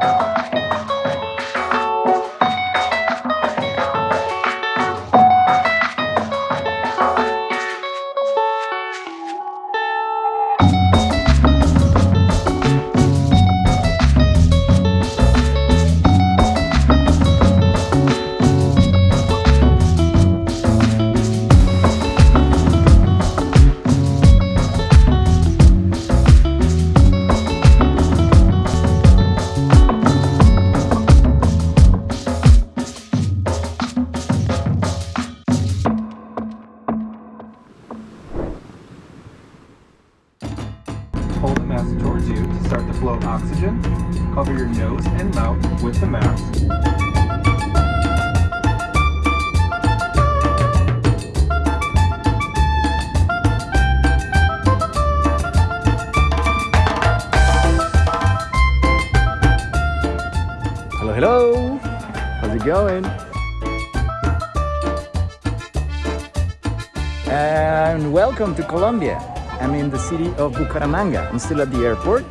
Hold Hello. How's it going? And welcome to Colombia. I'm in the city of Bucaramanga. I'm still at the airport.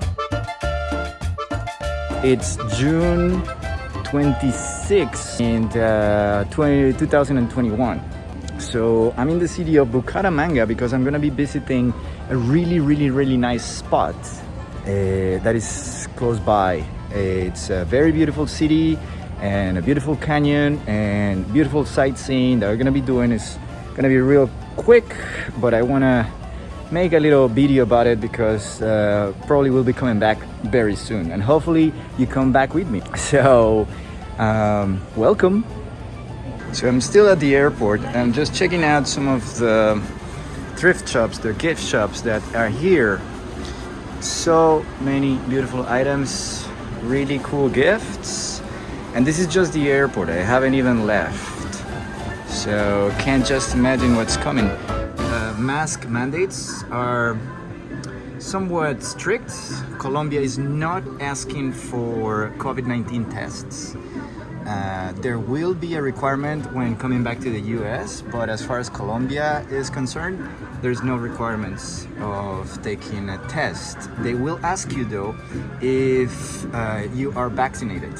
It's June 26 in uh, 20, 2021. So I'm in the city of Bucaramanga because I'm gonna be visiting a really, really, really nice spot uh, that is close by. It's a very beautiful city and a beautiful canyon and beautiful sightseeing that we're gonna be doing is gonna be real quick, but I wanna make a little video about it because uh, probably we'll be coming back very soon and hopefully you come back with me. So um, welcome. So I'm still at the airport. I'm just checking out some of the thrift shops, the gift shops that are here. So many beautiful items, really cool gifts. And this is just the airport. I haven't even left. So can't just imagine what's coming. Uh, mask mandates are somewhat strict. Colombia is not asking for COVID-19 tests. Uh, there will be a requirement when coming back to the US, but as far as Colombia is concerned, there's no requirements of taking a test. They will ask you though if uh, you are vaccinated.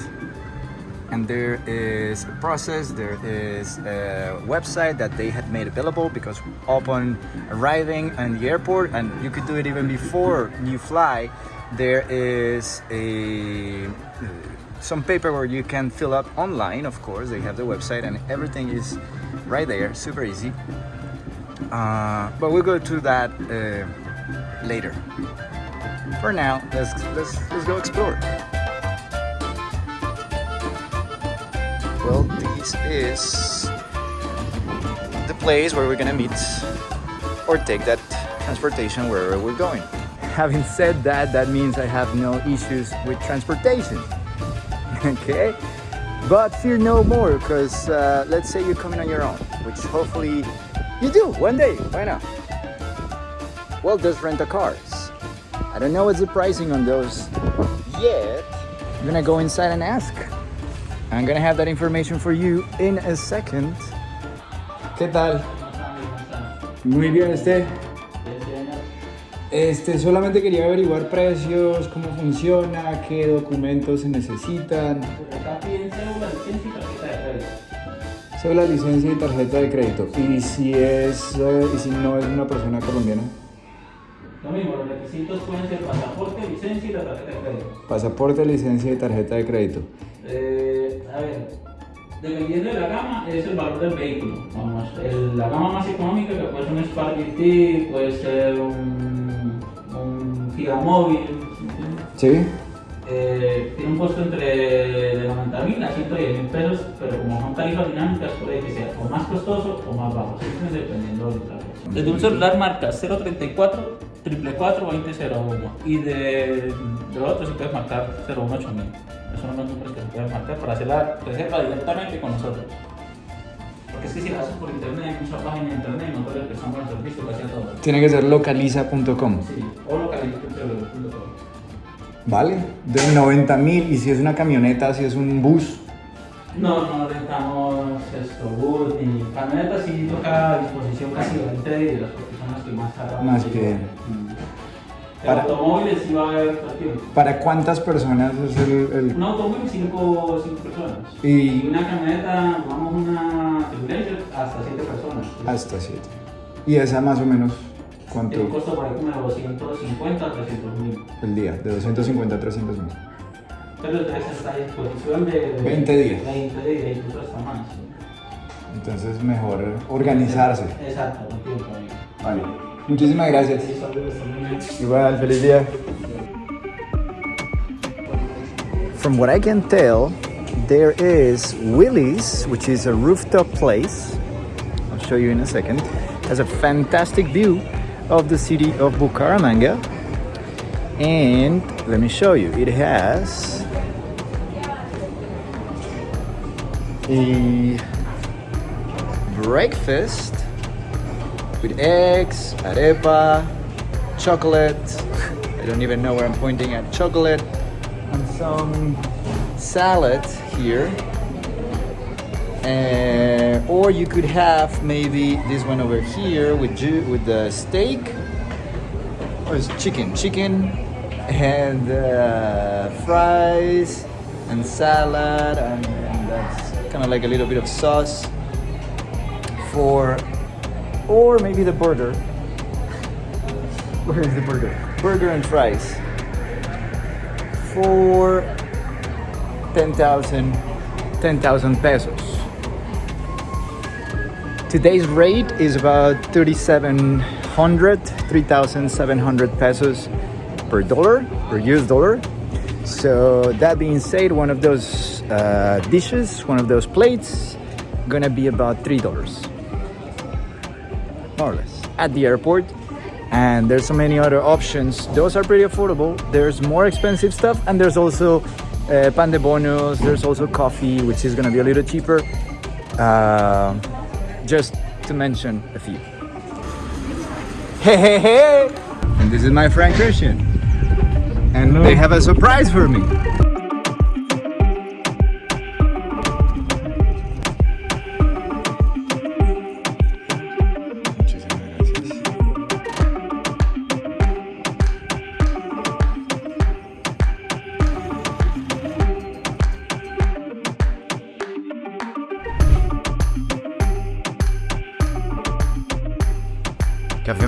And there is a process, there is a website that they had made available because upon arriving in the airport, and you could do it even before you fly, there is a some paperwork you can fill up online of course. They have the website and everything is right there super easy. Uh, but we'll go to that uh, later. For now let's let's let's go explore. Well this is the place where we're gonna meet or take that transportation wherever we're going. Having said that that means i have no issues with transportation okay. But fear no more because uh, let's say you're coming on your own which hopefully you do one day. Why not? Well just rent a cars. I don't know what's the pricing on those yet. I'm gonna go inside and ask. I'm gonna have that information for you in a second. ¿Qué tal? Muy bien, este. Este, solamente quería averiguar precios, cómo funciona, qué documentos se necesitan. Acá piden cédula, licencia y tarjeta de crédito. Sobre la licencia y tarjeta de crédito. Y si es, eh, y si no es una persona colombiana. Lo mismo, los requisitos pueden ser pasaporte, licencia y la tarjeta de crédito. Pasaporte, licencia y tarjeta de crédito. Eh, a ver, dependiendo de la gama, es el valor del vehículo. Vamos, el- la gama más económica, que puede ser un Spark GT, puede ser un, Fiat Móvil, ¿sí. Eh, tiene un costo entre de 90 mil a 110 mil pesos, pero como son tarifas dinámicas, puede que sea o más costoso o más bajo, siempre dependiendo del trabajo. Desde un celular marca 034 444 2001 y de, de otro si puedes marcar 018 mil. Esos son los números que se pueden marcar para hacer la reserva directamente con nosotros. Porque es que si la haces por internet, hay muchas páginas de internet, nosotros le prestamos el servicio casi a todos. Tiene que ser localiza.com. Sí, o localiza.com. ¿Vale? De 90 mil. Y si es una camioneta, si es un bus. No, no rentamos esto, bus ni camionetas, sí toca a disposición casi 20 días, porque son las que más tardan. Más que-. Para- automóviles sí va a haber el. ¿Para cuántas personas es el, el- Un automóvil, 5 personas. Y- una camioneta, vamos una hasta 7 personas. hasta siete? Y esa más o menos, ¿cuánto? costo por ahí como de 250 a 300 mil. El día, de 250 a 300 mil. Pero esa está a disposición de, de 20 días. 20 días, incluso hasta más. Entonces mejor organizarse. Exacto, con tiempo. Vale. Muchísimas gracias. Sí, saludos. Igual, feliz día. From what I can tell, there is Willie's, which is a rooftop place. I'll show you in a second. Has a fantastic view of the city of Bucaramanga. And let me show you. It has a breakfast with eggs, arepa, chocolate. I don't even know where I'm pointing at. Chocolate and some salad here. Uh, or you could have maybe this one over here with with the steak. Or it's chicken, chicken and uh, fries and salad and, and that's kind of like a little bit of sauce for or maybe the burger. Where is the burger? Burger and fries for 10,000 10,000 pesos. Today's rate is about 3,700, 3,700 pesos per dollar, per US dollar. So that being said, one of those uh, dishes, one of those plates, gonna be about three dollars more or less at the airport. And there's so many other options. Those are pretty affordable. There's more expensive stuff and there's also uh, pan de bonos. There's also coffee which is going to be a little cheaper. Uh, just to mention a few. Hey hey hey! And this is my friend christian. And they have a surprise for me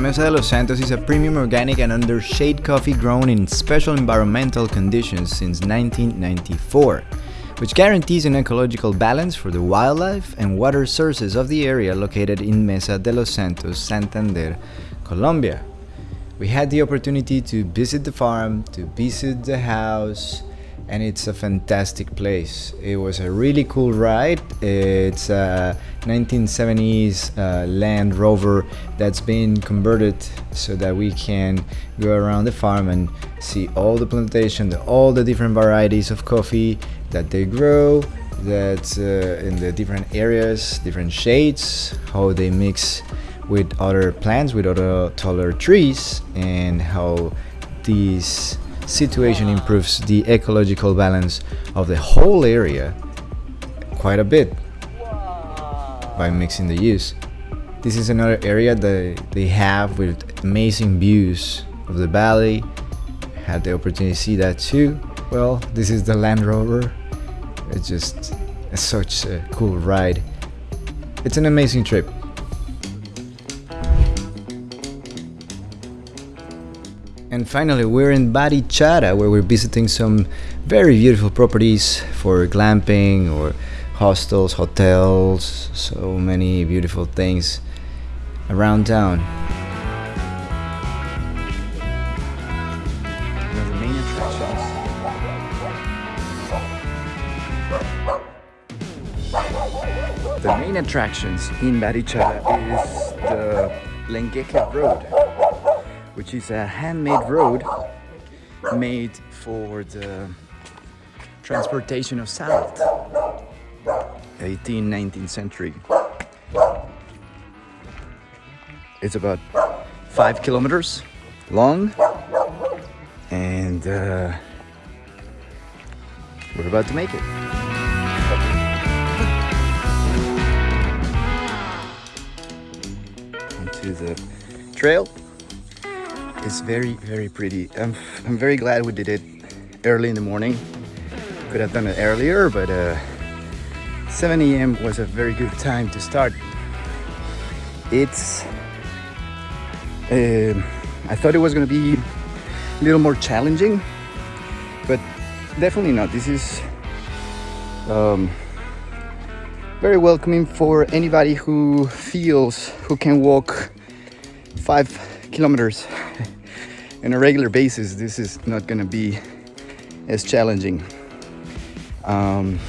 Mesa de los Santos is a premium organic and under shade coffee grown in special environmental conditions since 1994, which guarantees an ecological balance for the wildlife and water sources of the area located in Mesa de los Santos, Santander, Colombia. We had the opportunity to visit the farm, to visit the house, and it's a fantastic place. It was a really cool ride. It's a 1970s uh, Land Rover that's been converted so that we can go around the farm and see all the plantation, the, all the different varieties of coffee that they grow, that uh, in the different areas, different shades, how they mix with other plants, with other taller trees, and how these situation improves the ecological balance of the whole area quite a bit by mixing the use. This is another area that they have with amazing views of the valley. Had the opportunity to see that too. Well, this is the Land Rover. It's just such a cool ride. It's an amazing trip. And finally, we're in Barichara, where we're visiting some very beautiful properties for glamping or hostels, hotels, so many beautiful things around town. The main attractions. In Barichara is the Lengerke Road which is a handmade road made for the transportation of salt. 18th 19th century. It's about five kilometers long and uh, we're about to make it. Onto the trail is very, very pretty. I'm, I'm very glad we did it early in the morning. Could have done it earlier, but uh, 7 a.m. was a very good time to start. It's, uh, I thought it was gonna be a little more challenging, but definitely not. This is um, very welcoming for anybody who feels who can walk five kilometers on a regular basis. This is not gonna be as challenging. Um,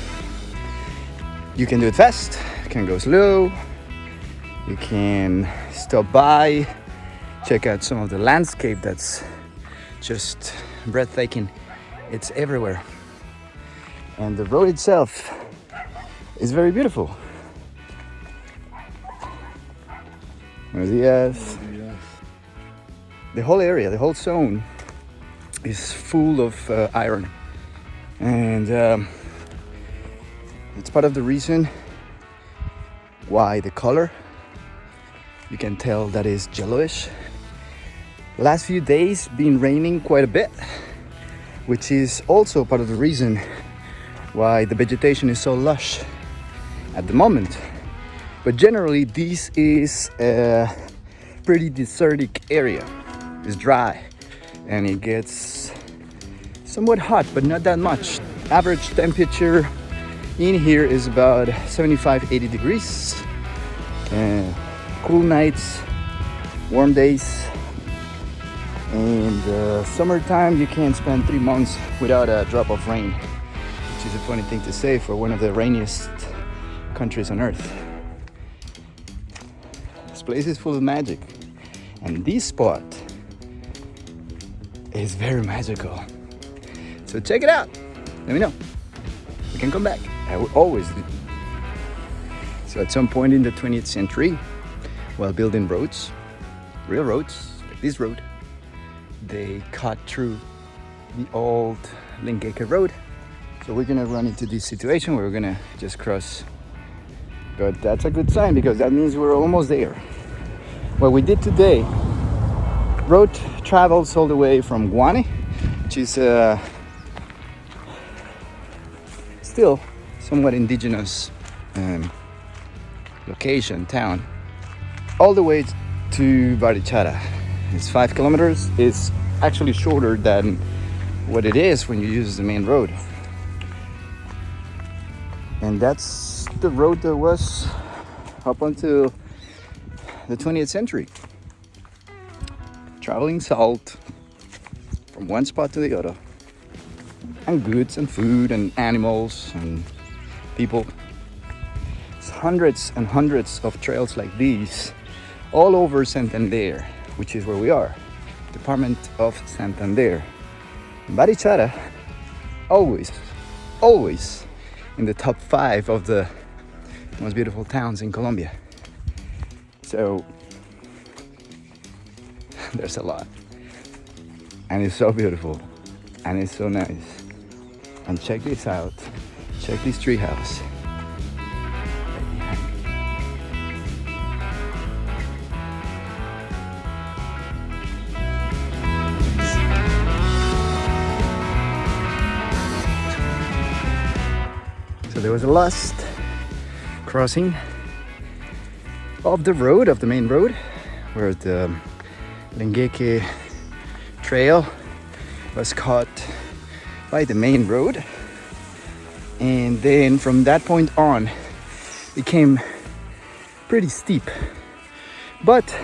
you can do it fast, you can go slow, you can stop by, check out some of the landscape that's just breathtaking. It's everywhere. And the road itself is very beautiful. Buenos dias. The whole area, the whole zone is full of uh, iron. And um, it's part of the reason why the color you can tell that is yellowish. Last few days been raining quite a bit which is also part of the reason why the vegetation is so lush at the moment. But generally this is a pretty desertic area it's dry and it gets somewhat hot but not that much. Average temperature in here is about 75 80 degrees. Uh, cool nights warm days and uh, summertime you can't spend three months without a drop of rain which is a funny thing to say for one of the rainiest countries on earth. This place is full of magic and this spot is very magical so check it out let me know you can come back i will always do so at some point in the 20th century while building roads real roads like this road they cut through the old Lengerke road. So we're gonna run into this situation where we're gonna just cross. But that's a good sign because that means we're almost there. What we did today, road travels all the way from Guane, which is uh, still somewhat indigenous um, location, town, all the way to Barichara. It's five kilometers. It's actually shorter than what it is when you use the main road. And that's the road that was up until the 20th century. Traveling salt from one spot to the other. And goods and food and animals and people. It's hundreds and hundreds of trails like these all over Santander which is where we are, Department of Santander. Barichara, always, always in the top five of the most beautiful towns in Colombia. So there's a lot. And it's so beautiful. And it's so nice. And check this out. Check this treehouse. So there was a last crossing of the road, of the main road, where the Lengerke trail was caught by the main road. And then from that point on, it became pretty steep. But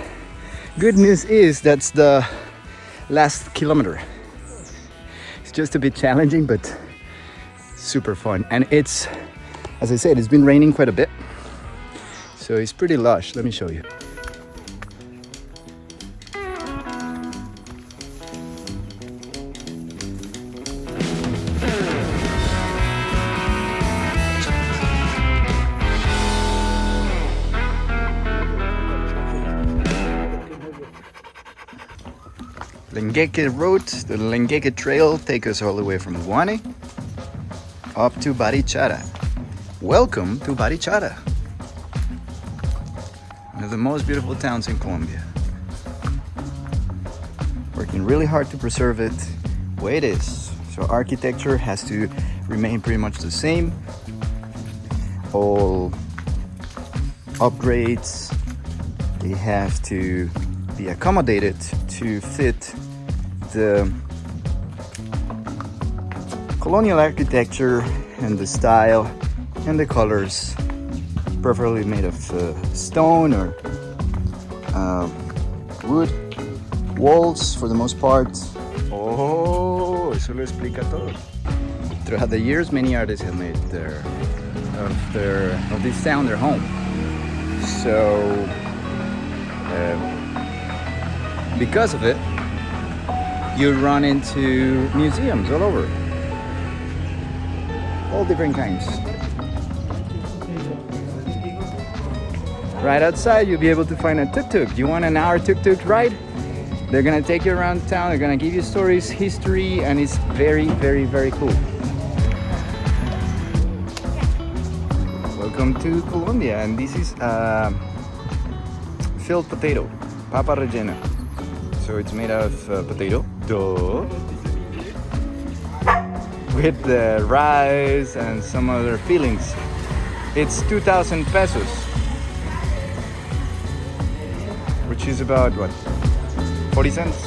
good news is that's the last kilometer. It's just a bit challenging, but super fun and it's as I said it's been raining quite a bit so it's pretty lush let me show you Lengerke Road, the Lengerke Trail take us all the way from Guane up to Barichara. Welcome to Barichara, one of the most beautiful towns in Colombia. working really hard to preserve it the way it is. So architecture has to remain pretty much the same. All upgrades, they have to be accommodated to fit the colonial architecture and the style and the colors preferably made of uh, stone or uh, wood walls for the most part. Oh eso lo explica todo. Throughout the years many artists have made their of their of this sound their home. So uh, because of it you run into museums all over. All different kinds. Right outside you'll be able to find a tuk-tuk. Do you want an hour tuk-tuk ride? They're gonna take you around town. They're gonna give you stories history and it's very very very cool. Welcome to Colombia and this is uh, filled potato papa rellena so it's made out of uh, potato dough with the rice and some other fillings. It's 2000 pesos which is about what 40 cents